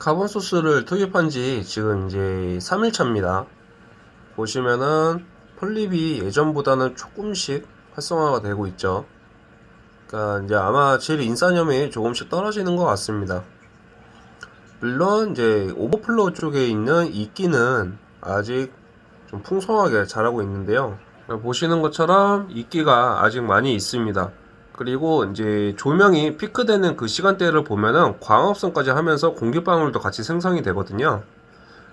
carbon source를 투입한 지 지금 이제 3일차입니다. 보시면은 폴립이 예전보다는 조금씩 활성화가 되고 있죠. 그러니까 이제 아마 질 인산염이 조금씩 떨어지는 것 같습니다. 물론 이제 overflow 쪽에 있는 이끼는 아직 좀 풍성하게 자라고 있는데요. 보시는 것처럼 이끼가 아직 많이 있습니다. 그리고 이제 조명이 피크되는 그 시간대를 보면은 광합성까지 하면서 공기방울도 같이 생성이 되거든요.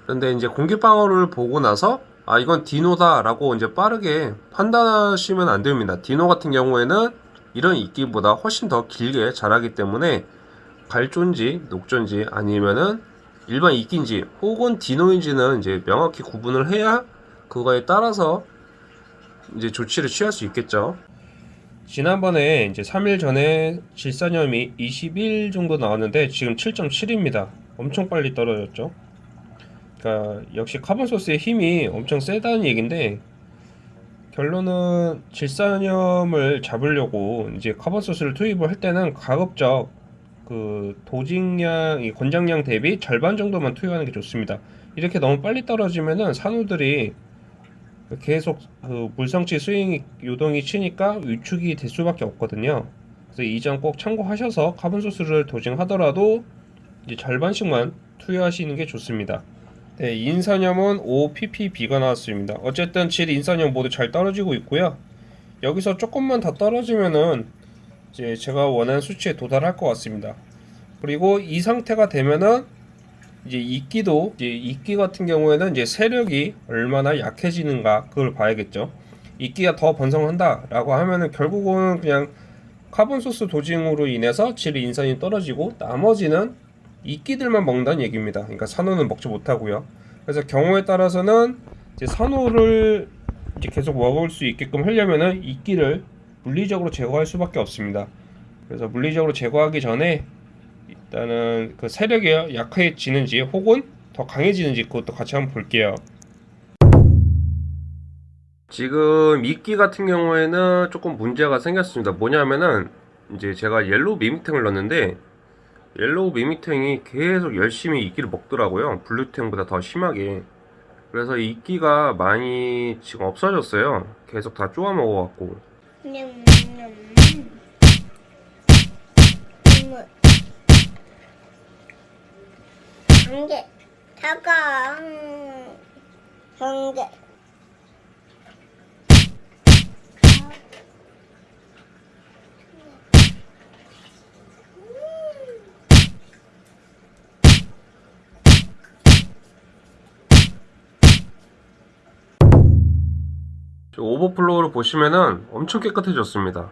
그런데 이제 공기방울을 보고 나서 아 이건 디노다 라고 이제 빠르게 판단하시면 안 됩니다. 디노 같은 경우에는 이런 이끼보다 훨씬 더 길게 자라기 때문에 갈존지, 녹존지 아니면은 일반 이끼인지 혹은 디노인지는 이제 명확히 구분을 해야 그거에 따라서 이제 조치를 취할 수 있겠죠. 지난번에 이제 3일 전에 질산염이 21 정도 나왔는데 지금 7.7입니다. 엄청 빨리 떨어졌죠. 그러니까 역시 카본 소스의 힘이 엄청 세다는 얘긴데 결론은 질산염을 잡으려고 이제 carbon source를 투입을 할 때는 가급적 그 dosing량, 이 권장량 대비 절반 정도만 투입하는 게 좋습니다. 이렇게 너무 빨리 떨어지면은 산호들이 계속 그 물성치 스윙 요동이 치니까 위축이 될 수밖에 없거든요. 그래서 이 점 꼭 참고하셔서 carbon source를 dosing하더라도 이제 절반씩만 투여하시는 게 좋습니다. 네, 인산염은 5ppb가 나왔습니다. 어쨌든 질 인산염 모두 잘 떨어지고 있고요. 여기서 조금만 더 떨어지면은 이제 제가 원하는 수치에 도달할 것 같습니다. 그리고 이 상태가 되면은 이제 이끼도 이제 이끼 같은 경우에는 이제 세력이 얼마나 약해지는가 그걸 봐야겠죠. 이끼가 더 번성한다라고 하면은 결국은 그냥 carbon source dosing으로 인해서 질 인산이 떨어지고 나머지는 이끼들만 먹는다는 얘기입니다. 그러니까 산호는 먹지 못하고요. 그래서 경우에 따라서는 이제 산호를 이제 계속 먹을 수 있게끔 하려면은 이끼를 물리적으로 제거할 수밖에 없습니다. 그래서 물리적으로 제거하기 전에 일단은 그 세력이 약해지는지 혹은 더 강해지는지 그것도 같이 한번 볼게요. 지금 이끼 같은 경우에는 조금 문제가 생겼습니다. 뭐냐면은 이제 제가 yellow mimic tang을 넣었는데 yellow mimic tang이 계속 열심히 이끼를 먹더라고요. blue tang보다 더 심하게. 그래서 이끼가 많이 지금 없어졌어요. 계속 다 쪼아 먹어갖고. 한 개, 다가 한 개. 저 오버플로우를 보시면은 엄청 깨끗해졌습니다.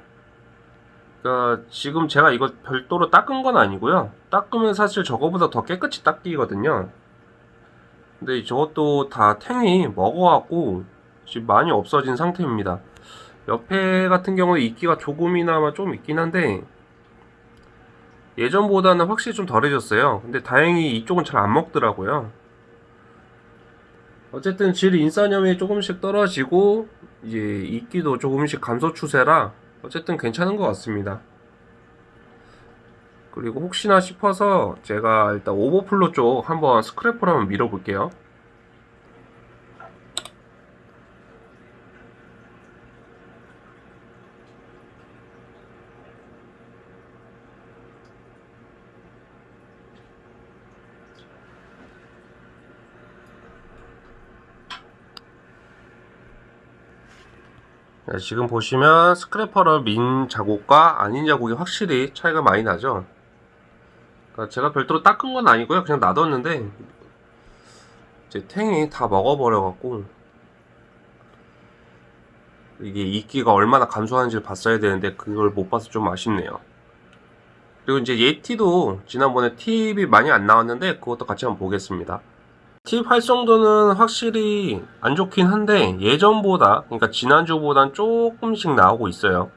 그러니까 지금 제가 이거 별도로 닦은 건 아니고요. 닦으면 사실 저거보다 더 깨끗이 닦이거든요. 근데 저것도 다 탱이 먹어갖고 지금 많이 없어진 상태입니다. 옆에 같은 경우에 이끼가 조금이나마 좀 있긴 한데 예전보다는 확실히 좀 덜해졌어요. 근데 다행히 이쪽은 잘 안 먹더라고요. 어쨌든 질 인산염이 조금씩 떨어지고 이제 이끼도 조금씩 감소 추세라 어쨌든 괜찮은 것 같습니다. 그리고 혹시나 싶어서 제가 일단 오버플로 쪽 한번 스크래퍼로 한번 밀어볼게요. 네, 지금 보시면 스크래퍼를 민 자국과 아닌 자국이 확실히 차이가 많이 나죠. 그러니까 제가 별도로 닦은 건 아니고요. 그냥 놔뒀는데 이제 탱이 다 먹어버려 갖고 이게 이끼가 얼마나 감소하는지를 봤어야 되는데 그걸 못 봐서 좀 아쉽네요. 그리고 이제 예티도 지난번에 팁이 많이 안 나왔는데 그것도 같이 한번 보겠습니다. 팁 활성도는 확실히 안 좋긴 한데 예전보다 그러니까 지난주보단 조금씩 나오고 있어요.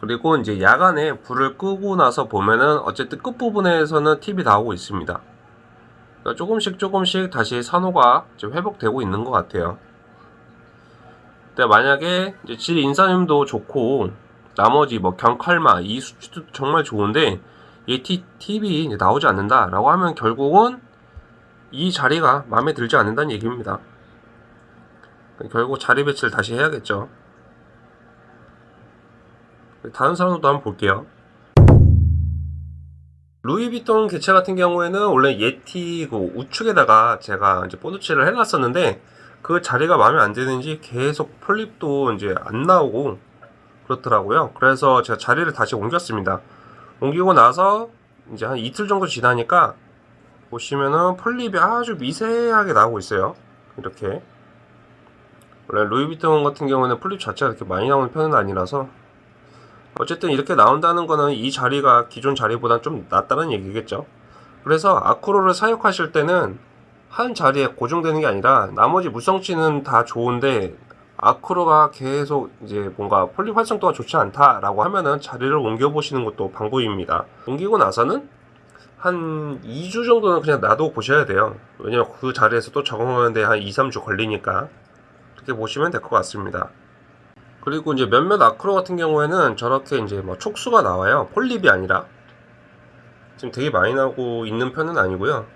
그리고 이제 야간에 불을 끄고 나서 보면은 어쨌든 끝부분에서는 팁이 나오고 있습니다. 그러니까 조금씩 조금씩 다시 산호가 회복되고 있는 것 같아요. 근데 만약에 이제 질 인산염도 좋고 나머지 뭐 경칼마 이 수치도 정말 좋은데 이 팁이 나오지 않는다 라고 하면 결국은 이 자리가 마음에 들지 않는다는 얘기입니다. 결국 자리 배치를 다시 해야겠죠. 다른 사람도 한번 볼게요. 루이비통 개체 같은 경우에는 원래 예티 그 우측에다가 제가 이제 본드칠을 해놨었는데 그 자리가 마음에 안 드는지 계속 폴립도 이제 안 나오고 그렇더라고요. 그래서 제가 자리를 다시 옮겼습니다. 옮기고 나서 이제 한 이틀 정도 지나니까 보시면은 폴립이 아주 미세하게 나오고 있어요. 이렇게 원래 루이비통 같은 경우는 폴립 자체가 이렇게 많이 나오는 편은 아니라서 어쨌든 이렇게 나온다는 거는 이 자리가 기존 자리보다 좀 낫다는 얘기겠죠. 그래서 아크로를 사육하실 때는 한 자리에 고정되는 게 아니라 나머지 무성치는 다 좋은데 아크로가 계속 이제 뭔가 폴립 활성도가 좋지 않다라고 하면은 자리를 옮겨 보시는 것도 방법입니다. 옮기고 나서는 한 2주 정도는 그냥 놔두고 보셔야 돼요. 왜냐면 그 자리에서 또 적응하는데 한 2, 3주 걸리니까 그렇게 보시면 될 것 같습니다. 그리고 이제 몇몇 acro 같은 경우에는 저렇게 이제 뭐 촉수가 나와요. 폴립이 아니라. 지금 되게 많이 나오고 있는 편은 아니고요.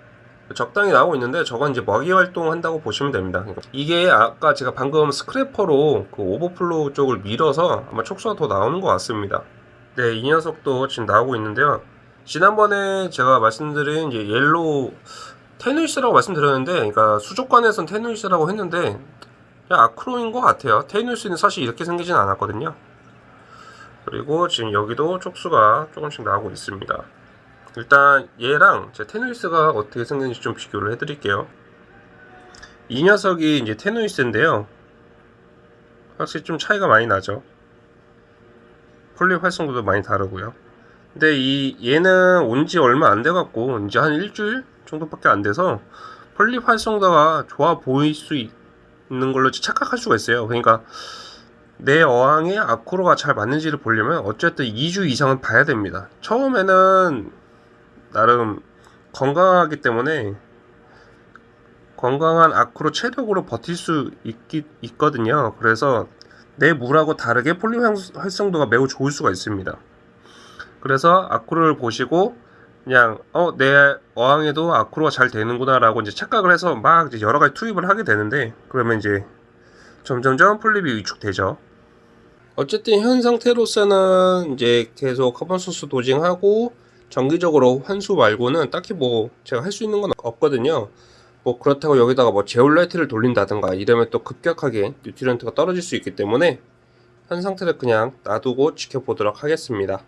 적당히 나오고 있는데 저건 이제 먹이 활동한다고 보시면 됩니다. 그러니까 이게 아까 제가 방금 scraper로 그 overflow 쪽을 밀어서 아마 촉수가 더 나오는 것 같습니다. 네, 이 녀석도 지금 나오고 있는데요. 지난번에 제가 말씀드린 이제 yellow tenuis라고 말씀드렸는데, 그러니까 수족관에선 tenuis라고 했는데 그냥 acro인 것 같아요. tenuis는 사실 이렇게 생기진 않았거든요. 그리고 지금 여기도 촉수가 조금씩 나오고 있습니다. 일단 얘랑 제 tenuis가 어떻게 생겼는지 좀 비교를 해 드릴게요. 이 녀석이 이제 tenuis인데요. 확실히 좀 차이가 많이 나죠. 폴립 활성도도 많이 다르고요. 근데 이 얘는 온 지 얼마 안 돼갖고 이제 한 일주일 정도밖에 안 돼서 폴립 활성도가 좋아 보일 수 있는 걸로 착각할 수가 있어요. 그러니까 내 어항에 아크로가 잘 맞는지를 보려면 어쨌든 2주 이상은 봐야 됩니다. 처음에는 나름 건강하기 때문에 건강한 acro 체력으로 버틸 수 있기, 있거든요. 그래서 내 물하고 다르게 폴립 활성도가 매우 좋을 수가 있습니다. 그래서 acro를 보시고 그냥 어 내 어항에도 acro가 잘 되는구나라고 이제 착각을 해서 막 이제 여러 가지 투입을 하게 되는데 그러면 이제 점점점 폴립이 위축되죠. 어쨌든 현 상태로서는 이제 계속 carbon source dosing하고 정기적으로 환수 말고는 딱히 뭐 제가 할 수 있는 건 없거든요. 뭐 그렇다고 여기다가 뭐 제올라이트를 돌린다든가 이러면 또 급격하게 뉴트리언트가 떨어질 수 있기 때문에 현 상태를 그냥 놔두고 지켜보도록 하겠습니다.